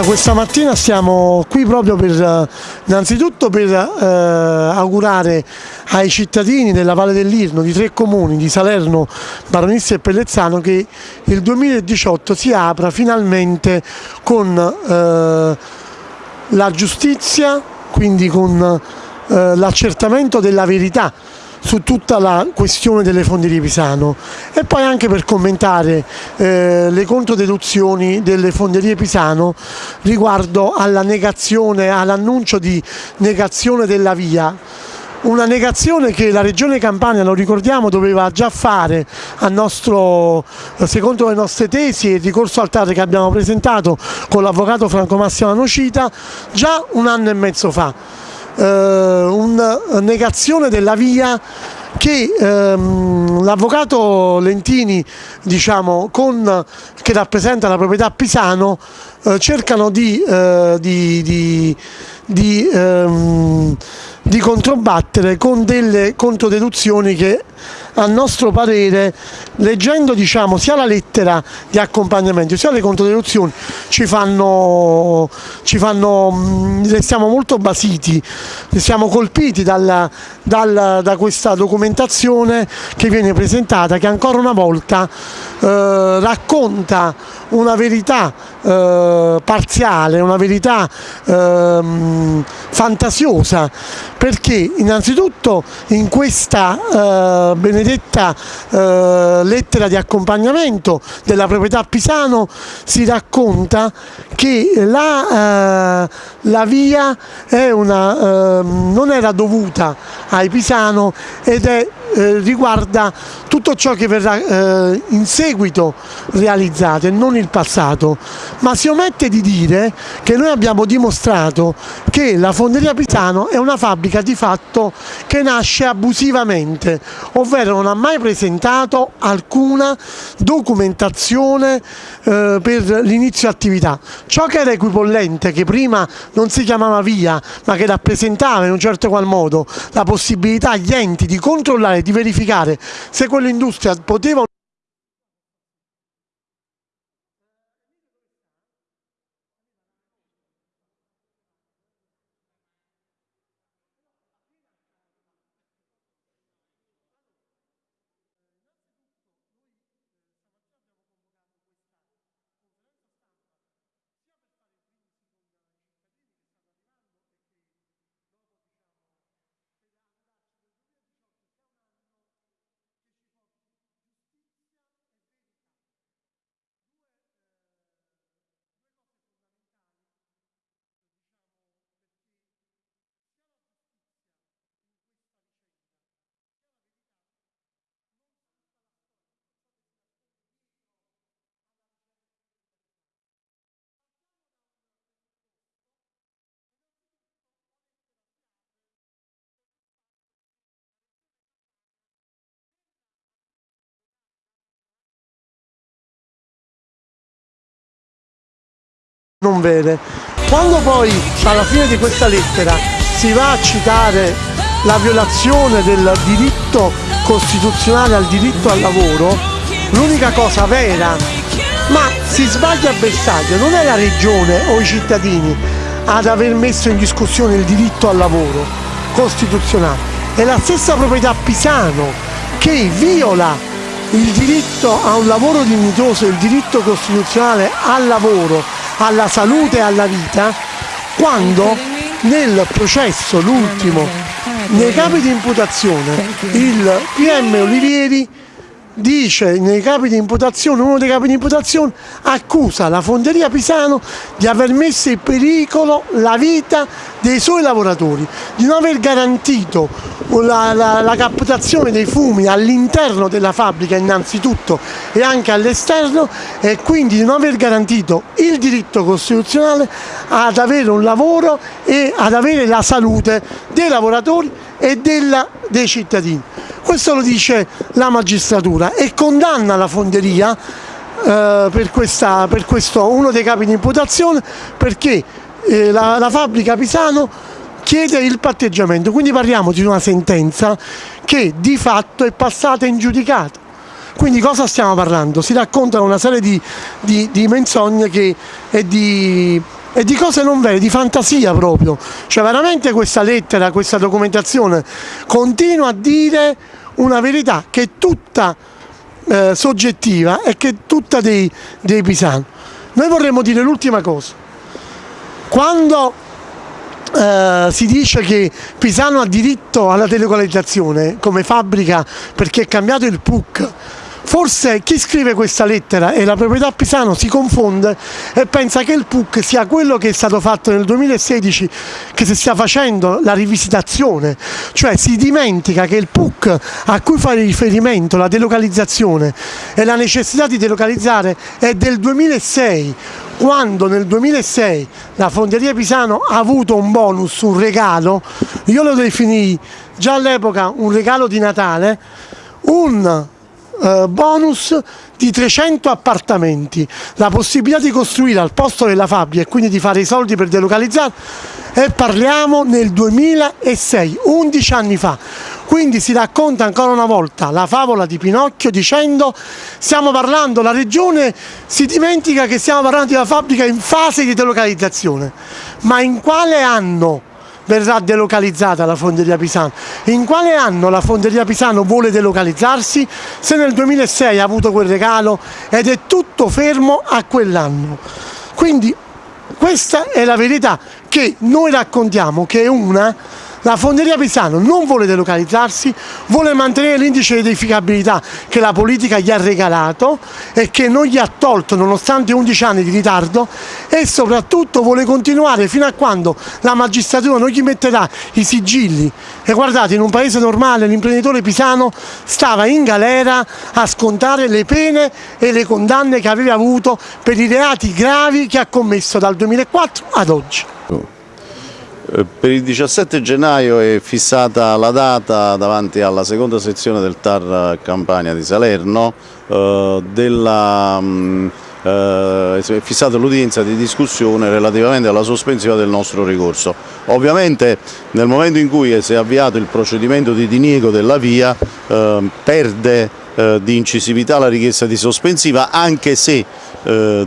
questa mattina siamo qui proprio per innanzitutto per eh, augurare ai cittadini della Valle dell'Irno, di tre comuni, di Salerno, Baronissa e Pellezzano, che il 2018 si apra finalmente con eh, la giustizia, quindi con eh, l'accertamento della verità su tutta la questione delle fonderie Pisano. E poi anche per commentare eh, le controdeduzioni delle fonderie Pisano riguardo alla negazione, all'annuncio di negazione della via. Una negazione che la Regione Campania, lo ricordiamo, doveva già fare nostro, secondo le nostre tesi e il ricorso al TAR che abbiamo presentato con l'avvocato Franco Massimo Nocita già un anno e mezzo fa. Eh, negazione della via che ehm, l'avvocato Lentini diciamo, con, che rappresenta la proprietà Pisano eh, cercano di, eh, di, di, di ehm, di controbattere con delle controdeduzioni che a nostro parere leggendo diciamo, sia la lettera di accompagnamento sia le controdeduzioni ci fanno, ci fanno mm, restiamo molto basiti siamo colpiti dalla, dal, da questa documentazione che viene presentata che ancora una volta eh, racconta una verità eh, parziale, una verità eh, fantasiosa. Perché innanzitutto in questa eh, benedetta eh, lettera di accompagnamento della proprietà Pisano si racconta che la, la via una, ehm, non era dovuta ai Pisano ed è eh, riguarda tutto ciò che verrà eh, in seguito realizzato e non il passato, ma si omette di dire che noi abbiamo dimostrato che la Fonderia Pisano è una fabbrica di fatto che nasce abusivamente, ovvero non ha mai presentato alcuna documentazione eh, per l'inizio attività. Ciò che era equipollente, che prima non si chiamava via, ma che rappresentava in un certo qual modo la possibilità agli enti di controllare di verificare se quell'industria poteva non vede. Quando poi alla fine di questa lettera si va a citare la violazione del diritto costituzionale al diritto al lavoro, l'unica cosa vera, ma si sbaglia a bersaglio, non è la regione o i cittadini ad aver messo in discussione il diritto al lavoro costituzionale, è la stessa proprietà Pisano che viola il diritto a un lavoro dignitoso, il diritto costituzionale al lavoro alla salute e alla vita quando nel processo, l'ultimo, nei capi di imputazione, il PM Olivieri dice nei capi di imputazione, uno dei capi di imputazione accusa la fonderia Pisano di aver messo in pericolo la vita dei suoi lavoratori, di non aver garantito la, la, la captazione dei fumi all'interno della fabbrica innanzitutto e anche all'esterno e quindi di non aver garantito il diritto costituzionale ad avere un lavoro e ad avere la salute dei lavoratori e della, dei cittadini. Questo lo dice la magistratura e condanna la fonderia eh, per, questa, per, questo, uno dei capi di imputazione perché eh, la, la fabbrica Pisano chiede il patteggiamento, quindi parliamo di una sentenza che di fatto è passata in giudicato. Quindi cosa stiamo parlando? Si raccontano una serie di, di, di menzogne che, e di e di cose non vere, di fantasia proprio. Cioè veramente questa lettera, questa documentazione continua a dire una verità che è tutta eh, soggettiva e che è tutta dei, dei pisani. Noi vorremmo dire l'ultima cosa. Quando eh, si dice che Pisano ha diritto alla delocalizzazione come fabbrica perché è cambiato il PUC Forse chi scrive questa lettera e la proprietà Pisano si confonde e pensa che il PUC sia quello che è stato fatto nel 2016 che si stia facendo la rivisitazione, cioè si dimentica che il PUC a cui fare riferimento la delocalizzazione e la necessità di delocalizzare è del 2006 quando nel 2006 la Fonderia Pisano ha avuto un bonus, un regalo, io lo definii già all'epoca un regalo di Natale, un bonus di 300 appartamenti, la possibilità di costruire al posto della fabbrica e quindi di fare i soldi per delocalizzare e parliamo nel 2006, 11 anni fa. Quindi si racconta ancora una volta la favola di Pinocchio dicendo stiamo parlando, la regione si dimentica che stiamo parlando di una fabbrica in fase di delocalizzazione, ma in quale anno? Verrà delocalizzata la fonderia Pisano. In quale anno la fonderia Pisano vuole delocalizzarsi? Se nel 2006 ha avuto quel regalo ed è tutto fermo a quell'anno. Quindi questa è la verità che noi raccontiamo, che è una la fonderia Pisano non vuole delocalizzarsi, vuole mantenere l'indice di edificabilità che la politica gli ha regalato e che non gli ha tolto nonostante 11 anni di ritardo e soprattutto vuole continuare fino a quando la magistratura non gli metterà i sigilli. E guardate, in un paese normale l'imprenditore pisano stava in galera a scontare le pene e le condanne che aveva avuto per i reati gravi che ha commesso dal 2004 ad oggi. Eh, per il 17 gennaio è fissata la data davanti alla seconda sezione del TAR Campania di Salerno, eh, della, mh, eh, è fissata l'udienza di discussione relativamente alla sospensione del nostro ricorso. Ovviamente nel momento in cui si è avviato il procedimento di diniego della via perde eh, di incisività la richiesta di sospensiva anche se eh,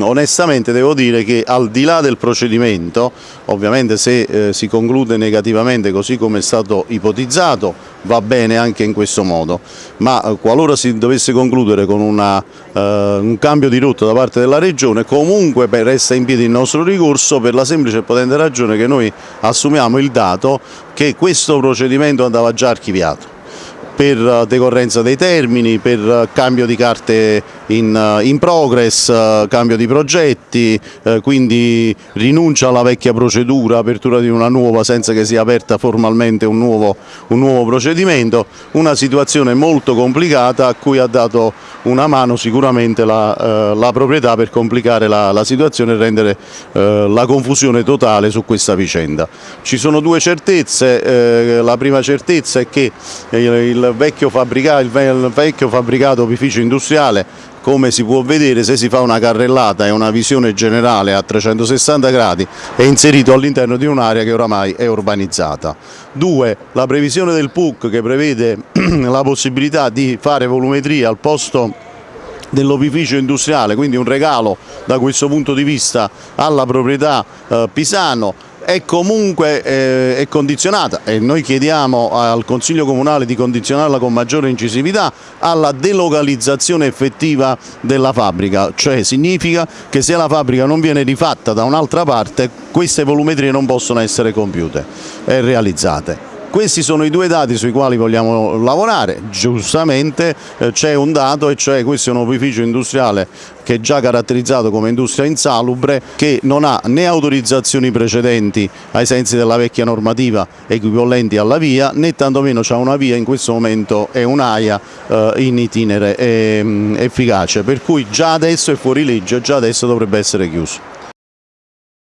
onestamente devo dire che al di là del procedimento, ovviamente se eh, si conclude negativamente così come è stato ipotizzato va bene anche in questo modo, ma eh, qualora si dovesse concludere con una, eh, un cambio di rotta da parte della Regione comunque resta in piedi il nostro ricorso per la semplice e potente ragione che noi assumiamo il dato che questo procedimento andava già archiviato per eh, decorrenza dei termini, per eh, cambio di carte in, eh, in progress, cambio di progetti, quindi rinuncia alla vecchia procedura, apertura di una nuova senza che sia aperta formalmente un nuovo, un nuovo procedimento, una situazione molto complicata a cui ha dato una mano sicuramente la, la proprietà per complicare la, la situazione e rendere la confusione totale su questa vicenda. Ci sono due certezze, la prima certezza è che il vecchio il vecchio fabbricato opificio industriale come si può vedere se si fa una carrellata e una visione generale a 360 gradi è inserito all'interno di un'area che oramai è urbanizzata. Due, la previsione del PUC che prevede la possibilità di fare volumetria al posto dell'opificio industriale, quindi un regalo da questo punto di vista alla proprietà eh, Pisano, è comunque eh, è condizionata e noi chiediamo al Consiglio Comunale di condizionarla con maggiore incisività alla delocalizzazione effettiva della fabbrica, cioè significa che se la fabbrica non viene rifatta da un'altra parte queste volumetrie non possono essere compiute e realizzate. Questi sono i due dati sui quali vogliamo lavorare, giustamente eh, c'è un dato e cioè questo è un opificio industriale che è già caratterizzato come industria insalubre che non ha né autorizzazioni precedenti ai sensi della vecchia normativa equivalenti alla via né tantomeno c'è una via in questo momento è un'AIA eh, in itinere eh, efficace per cui già adesso è fuori legge, già adesso dovrebbe essere chiuso.